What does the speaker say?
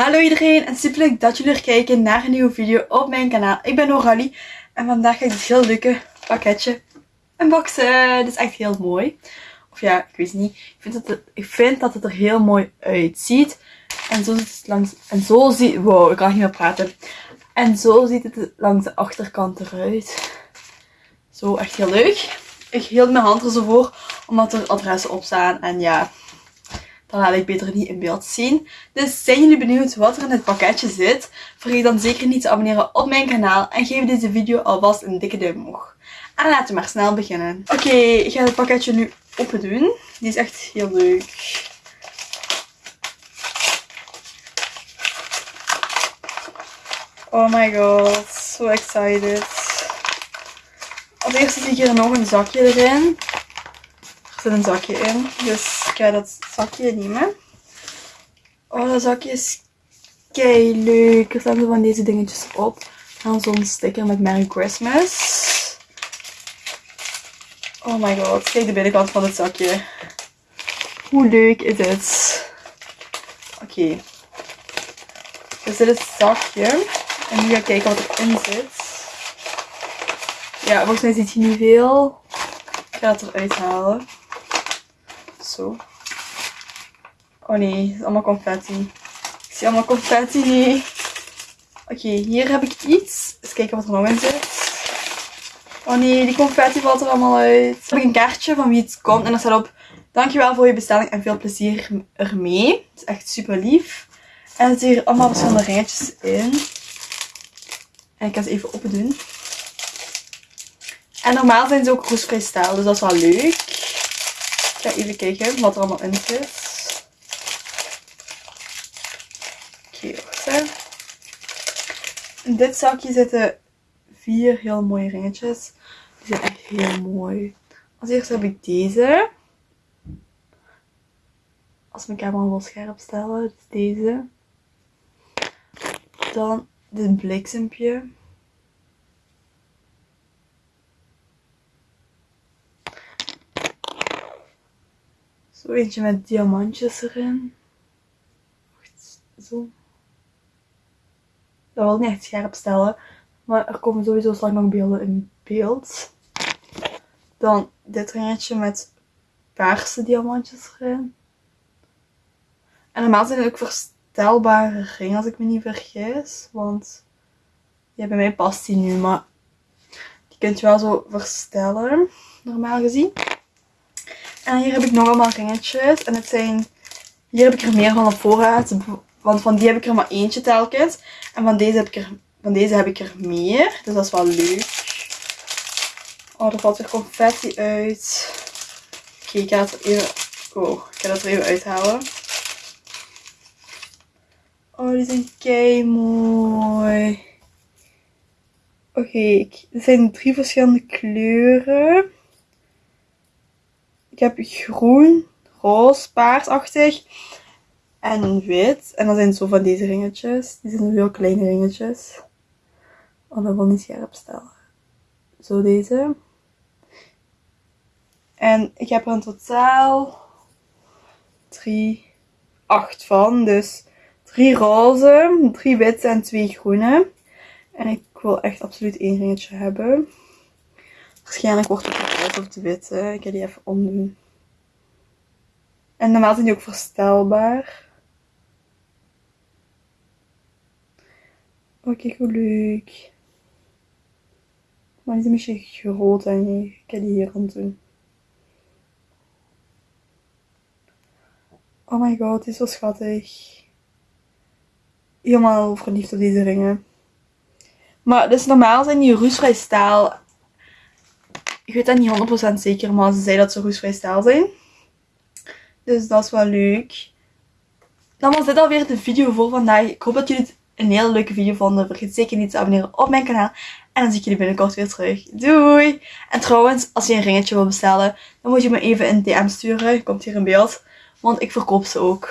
Hallo iedereen en super leuk dat jullie er kijken naar een nieuwe video op mijn kanaal. Ik ben Noralie en vandaag ga ik dit heel leuke pakketje unboxen. Dit is echt heel mooi. Of ja, ik weet niet. Ik vind dat het, ik vind dat het er heel mooi uitziet. En zo ziet het langs... En zo ziet... Wow, ik kan niet meer praten. En zo ziet het langs de achterkant eruit. Zo, echt heel leuk. Ik hield mijn hand er zo voor, omdat er adressen op staan. En ja, dan laat ik beter niet in beeld zien. Dus zijn jullie benieuwd wat er in het pakketje zit? Vergeet dan zeker niet te abonneren op mijn kanaal en geef deze video alvast een dikke duim omhoog. En laten we maar snel beginnen. Oké, ik ga het pakketje nu open doen. Die is echt heel leuk. Oh my god, so excited. Als eerste zie ik hier nog een zakje erin. Zit een zakje in, dus ik ga dat zakje nemen. Oh, dat zakje is kei leuk. Er staan van deze dingetjes op. En zo'n sticker met Merry Christmas. Oh my god, kijk de binnenkant van het zakje. Hoe leuk is het? Oké. Dus dit is het zakje. En nu ga ik kijken wat erin zit. Ja, volgens mij ziet hij niet veel. Ik ga het eruit halen. Oh nee, is allemaal confetti. Ik zie allemaal confetti. Oké, hier heb ik iets. Eens kijken wat er nog in zit. Oh nee, die confetti valt er allemaal uit. Ik heb een kaartje van wie het komt. En er staat op, dankjewel voor je bestelling en veel plezier ermee. Het is echt super lief. En er zitten hier allemaal verschillende ringetjes in. En ik ga ze even open doen. En normaal zijn ze ook roestvrij dus dat is wel leuk. Ga even kijken wat er allemaal in zit. Oké, wacht In dit zakje zitten vier heel mooie ringetjes. Die zijn echt heel mooi. Als eerste heb ik deze. Als mijn camera wil scherp stellen, dus deze. Dan dit bliksempje. Zo eentje met diamantjes erin. Wacht, zo. Dat wil niet echt scherp stellen. Maar er komen sowieso straks nog beelden in beeld. Dan dit ringetje met paarse diamantjes erin. En normaal zijn het ook verstelbare ringen als ik me niet vergis. Want ja, bij mij past die nu. Maar die kunt je wel zo verstellen. Normaal gezien. En hier heb ik nog allemaal ringetjes. En het zijn... Hier heb ik er meer van op voorraad. Want van die heb ik er maar eentje telkens. En van deze heb ik er, van deze heb ik er meer. Dus dat is wel leuk. Oh, er valt weer confetti uit. Oké, ik ga het even... Oh, ik ga dat er even uithalen. Oh, die zijn kei mooi. Oké, okay, er zijn drie verschillende kleuren. Ik heb groen, roze, paarsachtig en wit. En dan zijn zo van deze ringetjes. Die zijn heel kleine ringetjes. Oh, dat wil niet scherp stellen. Zo deze. En ik heb er in totaal drie, acht van. Dus drie roze, drie witte en twee groene. En ik wil echt absoluut één ringetje hebben. Waarschijnlijk wordt het roze of de witte. Ik ga die even omdoen. En normaal zijn die ook verstelbaar. Oh, kijk hoe leuk. Maar die is een beetje groot en ik ga die hier rond doen. Oh my god, die is zo schattig. Helemaal verliefd op deze ringen. Maar dus normaal zijn die roestvrij staal ik weet dat niet 100% zeker, maar ze zei dat ze roestvrij staal zijn. Dus dat is wel leuk. Dan was dit alweer de video voor vandaag. Ik hoop dat jullie het een hele leuke video vonden. Vergeet zeker niet te abonneren op mijn kanaal. En dan zie ik jullie binnenkort weer terug. Doei! En trouwens, als je een ringetje wil bestellen, dan moet je me even een DM sturen. Komt hier in beeld. Want ik verkoop ze ook.